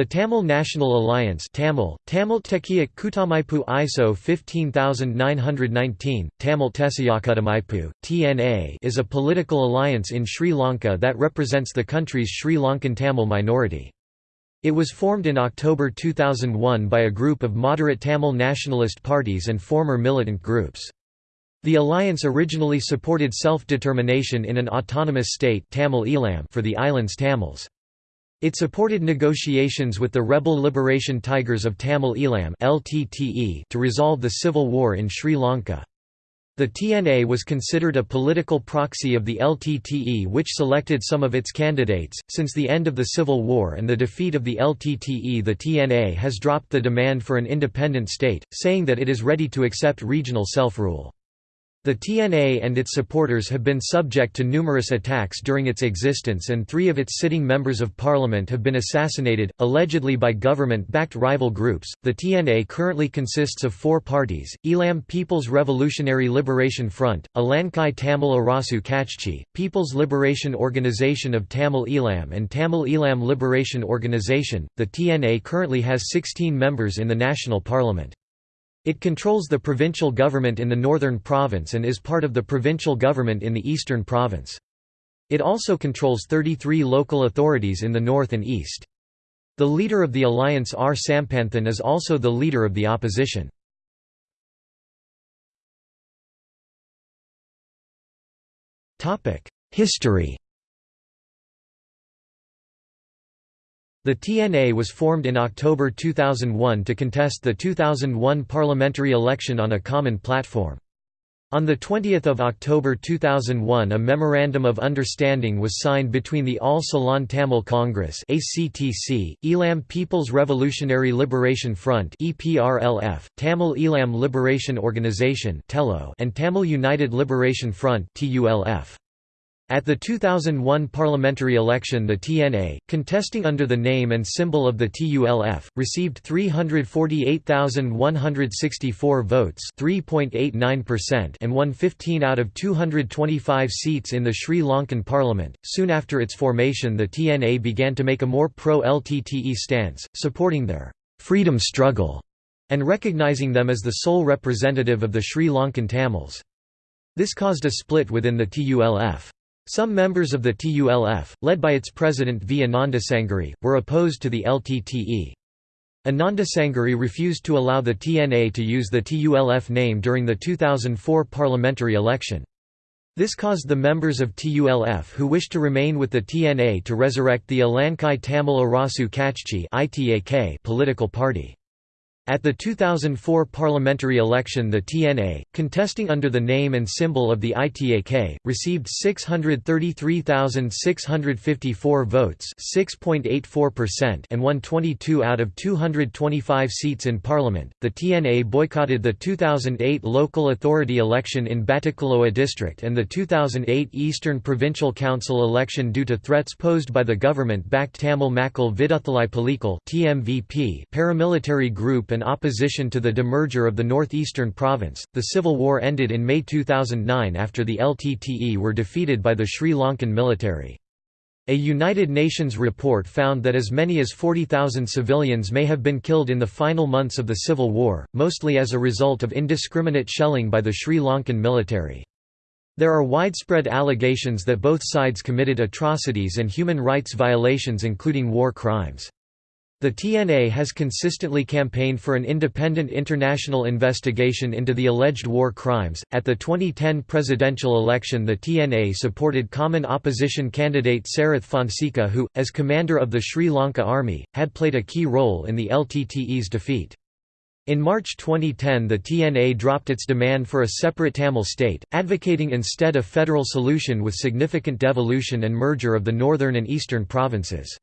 The Tamil National Alliance Tamil, Tamil Tekkiyak Kutamaipu ISO 15919, Tamil TNA is a political alliance in Sri Lanka that represents the country's Sri Lankan Tamil minority. It was formed in October 2001 by a group of moderate Tamil nationalist parties and former militant groups. The alliance originally supported self-determination in an autonomous state Tamil Eelam for the island's Tamils. It supported negotiations with the rebel Liberation Tigers of Tamil Eelam to resolve the civil war in Sri Lanka. The TNA was considered a political proxy of the LTTE which selected some of its candidates. Since the end of the Civil War and the defeat of the LTTE the TNA has dropped the demand for an independent state, saying that it is ready to accept regional self-rule. The TNA and its supporters have been subject to numerous attacks during its existence and three of its sitting members of parliament have been assassinated, allegedly by government-backed rival groups. The TNA currently consists of four parties, Eelam People's Revolutionary Liberation Front, Ilankai Tamil Arasu Kachchi, People's Liberation Organization of Tamil Eelam and Tamil Eelam Liberation Organization. The TNA currently has 16 members in the national parliament. It controls the provincial government in the northern province and is part of the provincial government in the eastern province. It also controls 33 local authorities in the north and east. The leader of the alliance R. Sampanthan is also the leader of the opposition. History The TNA was formed in October 2001 to contest the 2001 parliamentary election on a common platform. On 20 October 2001 a Memorandum of Understanding was signed between the All Ceylon Tamil Congress Eelam People's Revolutionary Liberation Front Tamil Eelam Liberation Organization and Tamil United Liberation Front. At the 2001 parliamentary election the TNA, contesting under the name and symbol of the TULF, received 348,164 votes and won 15 out of 225 seats in the Sri Lankan parliament. Soon after its formation the TNA began to make a more pro-LTTE stance, supporting their «freedom struggle» and recognizing them as the sole representative of the Sri Lankan Tamils. This caused a split within the TULF. Some members of the TULF, led by its president V. Anandasangari, were opposed to the LTTE. Anandasangari refused to allow the TNA to use the TULF name during the 2004 parliamentary election. This caused the members of TULF who wished to remain with the TNA to resurrect the Ilankai Tamil Arasu Kachchi political party. At the 2004 parliamentary election the TNA, contesting under the name and symbol of the ITAK, received 633,654 votes and won 22 out of 225 seats in parliament. The TNA boycotted the 2008 local authority election in Batticaloa district and the 2008 Eastern Provincial Council election due to threats posed by the government-backed Tamil Makkal Viduthalai Pulikal paramilitary group and in opposition to the demerger of the northeastern province. The civil war ended in May 2009 after the LTTE were defeated by the Sri Lankan military. A United Nations report found that as many as 40,000 civilians may have been killed in the final months of the civil war, mostly as a result of indiscriminate shelling by the Sri Lankan military. There are widespread allegations that both sides committed atrocities and human rights violations including war crimes. The TNA has consistently campaigned for an independent international investigation into the alleged war crimes. At the 2010 presidential election, the TNA supported common opposition candidate Sarath Fonseka, who, as commander of the Sri Lanka Army, had played a key role in the LTTE's defeat. In March 2010 the TNA dropped its demand for a separate Tamil state, advocating instead a federal solution with significant devolution and merger of the northern and eastern provinces.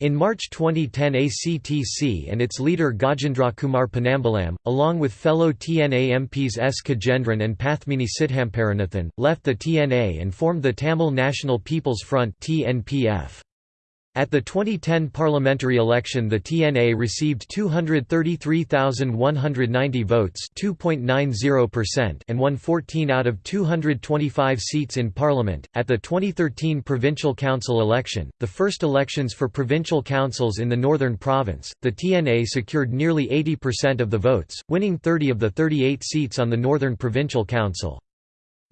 In March 2010 ACTC and its leader Gajendra Kumar Ponnambalam, along with fellow TNA MPs S. Kajendran and Pathmini Sithamparanathan, left the TNA and formed the Tamil National People's Front TNPF. At the 2010 parliamentary election the TNA received 233,190 votes and won 14 out of 225 seats in parliament. At the 2013 provincial council election, the first elections for provincial councils in the Northern Province, the TNA secured nearly 80% of the votes, winning 30 of the 38 seats on the Northern Provincial Council.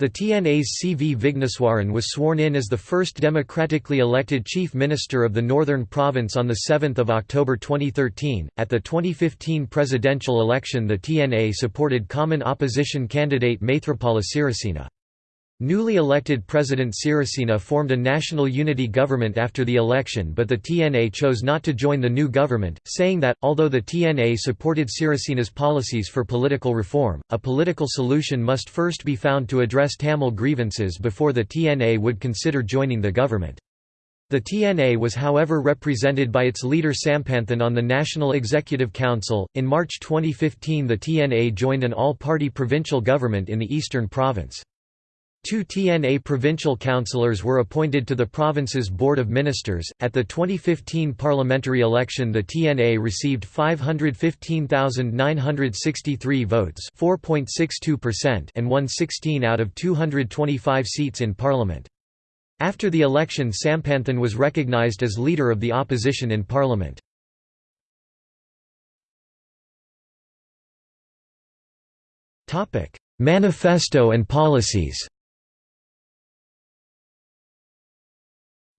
The TNA's C. V. Vigneswaran was sworn in as the first democratically elected Chief Minister of the Northern Province on 7 October 2013. At the 2015 presidential election, the TNA supported common opposition candidate Maithripala Sirisena. Newly elected President Sirisena formed a national unity government after the election but the TNA chose not to join the new government, saying that, although the TNA supported Sirisena's policies for political reform, a political solution must first be found to address Tamil grievances before the TNA would consider joining the government. The TNA was however represented by its leader Sampanthan on the National Executive Council. In March 2015 the TNA joined an all-party provincial government in the Eastern Province. Two TNA provincial councillors were appointed to the province's Board of Ministers. At the 2015 parliamentary election, the TNA received 515,963 votes, 4.62%, and won 16 out of 225 seats in parliament. After the election, Sampanthan was recognised as leader of the opposition in parliament. Topic: Manifesto and policies.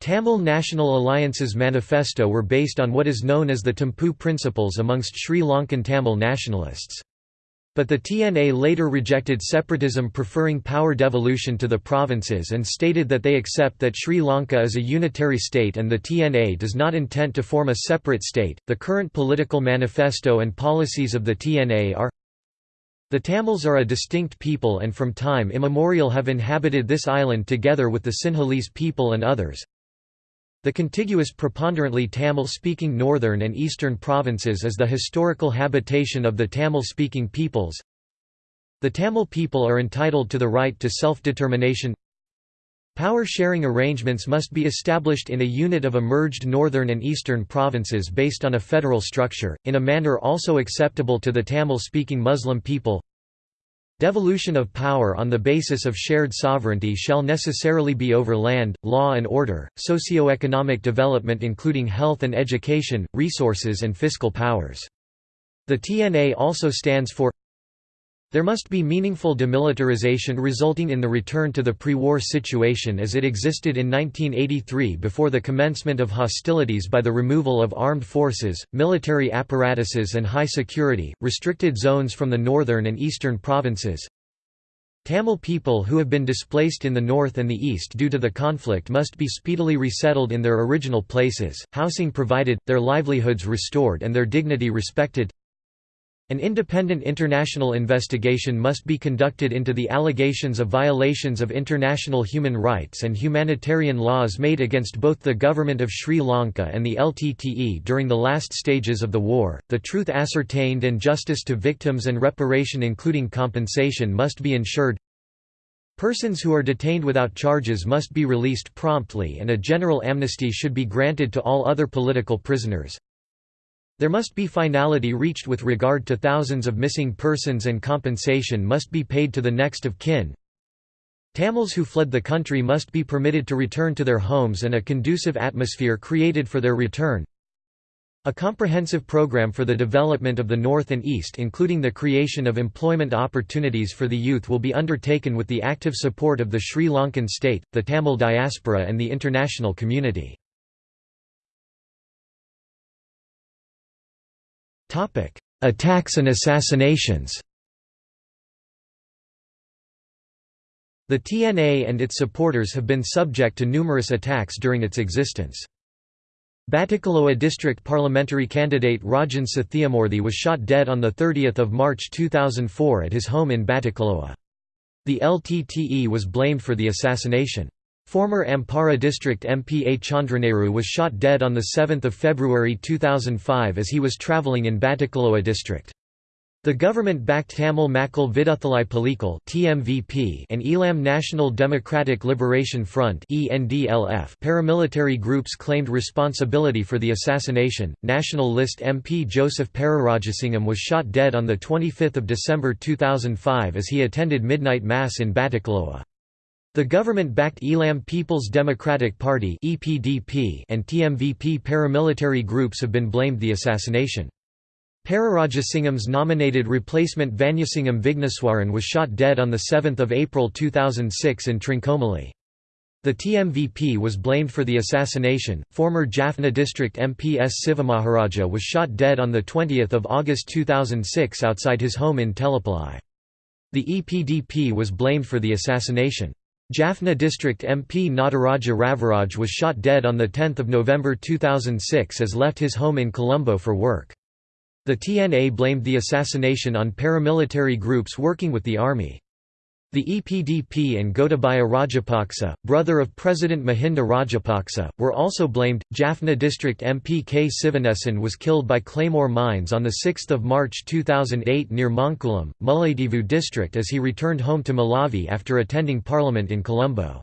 Tamil National Alliance's manifesto were based on what is known as the Thimphu principles amongst Sri Lankan Tamil nationalists. But the TNA later rejected separatism preferring power devolution to the provinces and stated that they accept that Sri Lanka is a unitary state and the TNA does not intend to form a separate state. The current political manifesto and policies of the TNA are the Tamils are a distinct people and from time immemorial have inhabited this island together with the Sinhalese people and others. The contiguous preponderantly Tamil-speaking northern and eastern provinces is the historical habitation of the Tamil-speaking peoples. The Tamil people are entitled to the right to self-determination Power-sharing arrangements must be established in a unit of emerged northern and eastern provinces based on a federal structure, in a manner also acceptable to the Tamil-speaking Muslim people Devolution of power on the basis of shared sovereignty shall necessarily be over land, law and order, socio-economic development including health and education, resources and fiscal powers. The TNA also stands for there must be meaningful demilitarization resulting in the return to the pre-war situation as it existed in 1983 before the commencement of hostilities by the removal of armed forces, military apparatuses and high security, restricted zones from the northern and eastern provinces. Tamil people who have been displaced in the north and the east due to the conflict must be speedily resettled in their original places, housing provided, their livelihoods restored and their dignity respected. An independent international investigation must be conducted into the allegations of violations of international human rights and humanitarian laws made against both the government of Sri Lanka and the LTTE during the last stages of the war. The truth ascertained and justice to victims and reparation including compensation must be ensured. Persons who are detained without charges must be released promptly and a general amnesty should be granted to all other political prisoners. There must be finality reached with regard to thousands of missing persons and compensation must be paid to the next of kin. Tamils who fled the country must be permitted to return to their homes and a conducive atmosphere created for their return. A comprehensive program for the development of the North and East including the creation of employment opportunities for the youth will be undertaken with the active support of the Sri Lankan state, the Tamil diaspora and the international community. Attacks and assassinations The TNA and its supporters have been subject to numerous attacks during its existence. Batticaloa district parliamentary candidate Rajan Sathiamurthy was shot dead on 30 March 2004 at his home in Batticaloa. The LTTE was blamed for the assassination. Former Ampara district MP A. Chandranehru was shot dead on 7 February 2005 as he was travelling in Batticaloa district. The government-backed Tamil Makkal Viduthalai Pulikal (TMVP) and Eelam National Democratic Liberation Front (ENDLF) paramilitary groups claimed responsibility for the assassination. National List MP Joseph Pararajasingham was shot dead on the 25th of December 2005 as he attended midnight mass in Batticaloa. The government-backed Eelam People's Democratic Party (EPDP) and TMVP paramilitary groups have been blamed the assassination. Pararajasingham's nominated replacement Vanniasingham Vigneswaran was shot dead on 7 April 2006 in Trincomalee. The TMVP was blamed for the assassination. Former Jaffna district MP S. Sivamaharaja was shot dead on 20 August 2006 outside his home in Telepalai. The EPDP was blamed for the assassination. Jaffna district MP Nataraja Raviraj was shot dead on 10 November 2006 as left his home in Colombo for work. The TNA blamed the assassination on paramilitary groups working with the army. The EPDP and Gotabaya Rajapaksa, brother of President Mahinda Rajapaksa, were also blamed. Jaffna District MP K. Sivanesan was killed by claymore mines on 6 March 2008 near Mankulam, Mullaitivu district as he returned home to Malavi after attending parliament in Colombo.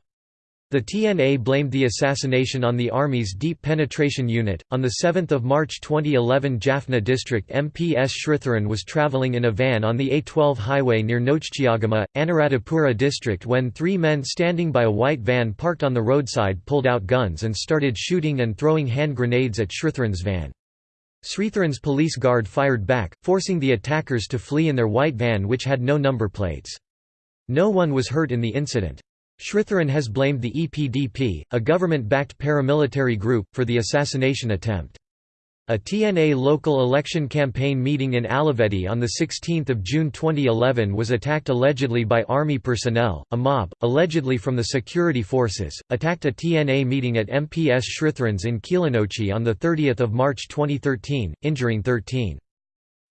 The TNA blamed the assassination on the Army's Deep Penetration Unit. On 7 March 2011, Jaffna District MP S. Sritharan was travelling in a van on the A12 highway near Nochchiagama, Anuradhapura district when three men standing by a white van parked on the roadside pulled out guns and started shooting and throwing hand grenades at Sritharan's van. Sritharan's police guard fired back, forcing the attackers to flee in their white van which had no number plates. No one was hurt in the incident. Sritharan has blamed the EPDP, a government-backed paramilitary group, for the assassination attempt. A TNA local election campaign meeting in Alaveddy on 16 June 2011 was attacked allegedly by army personnel. A mob, allegedly from the security forces, attacked a TNA meeting at MPS Sritharan's in Kilinochchi on 30 March 2013, injuring 13.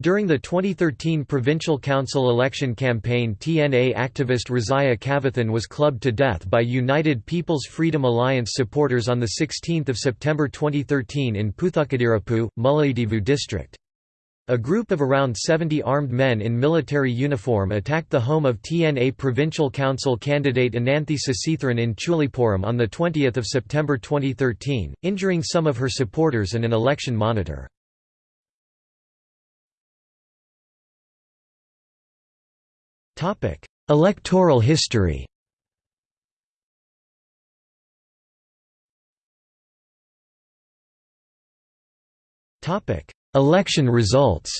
During the 2013 provincial council election campaign TNA activist Razia Kavathan was clubbed to death by United People's Freedom Alliance supporters on 16 September 2013 in Puthukadirapu, Mullaitivu district. A group of around 70 armed men in military uniform attacked the home of TNA provincial council candidate Ananthi Sasitharan in Chulipuram on 20 September 2013, injuring some of her supporters and an election monitor. Topic: Electoral history. Topic: Election results.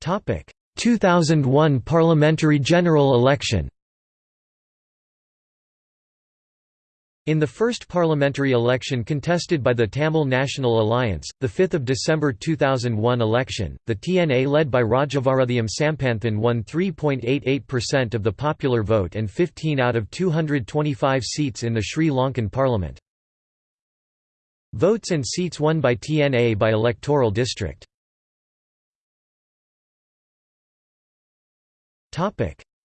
Topic: 2001 parliamentary general election. In the first parliamentary election contested by the Tamil National Alliance, the 5 December 2001 election, the TNA led by Rajavarathiam Sampanthan won 3.88% of the popular vote and 15 out of 225 seats in the Sri Lankan parliament. Votes and seats won by TNA by electoral district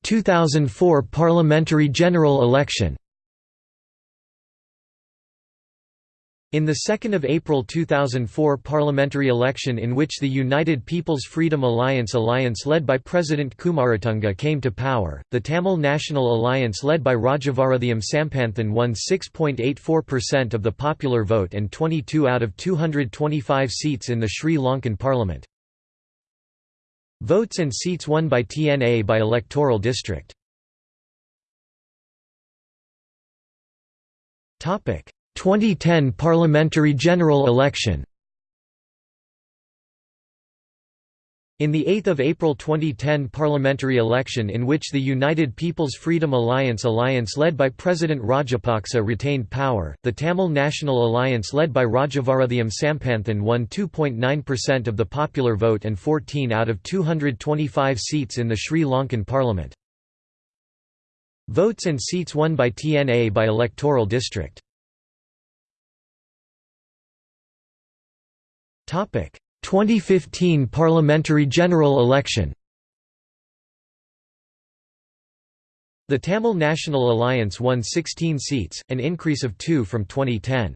2004 parliamentary general election In the 2 April 2004 parliamentary election in which the United People's Freedom Alliance alliance led by President Kumaratunga came to power, the Tamil National Alliance led by Rajavarathiam Sampanthan won 6.84% of the popular vote and 22 out of 225 seats in the Sri Lankan parliament. Votes and seats won by TNA by electoral district. Topic 2010 parliamentary general election In the 8 April 2010 parliamentary election in which the United People's Freedom Alliance alliance led by President Rajapaksa retained power, the Tamil National Alliance led by Rajavarathiam Sampanthan won 2.9% of the popular vote and 14 out of 225 seats in the Sri Lankan parliament. Votes and seats won by TNA by electoral district 2015 parliamentary general election The Tamil National Alliance won 16 seats, an increase of two from 2010.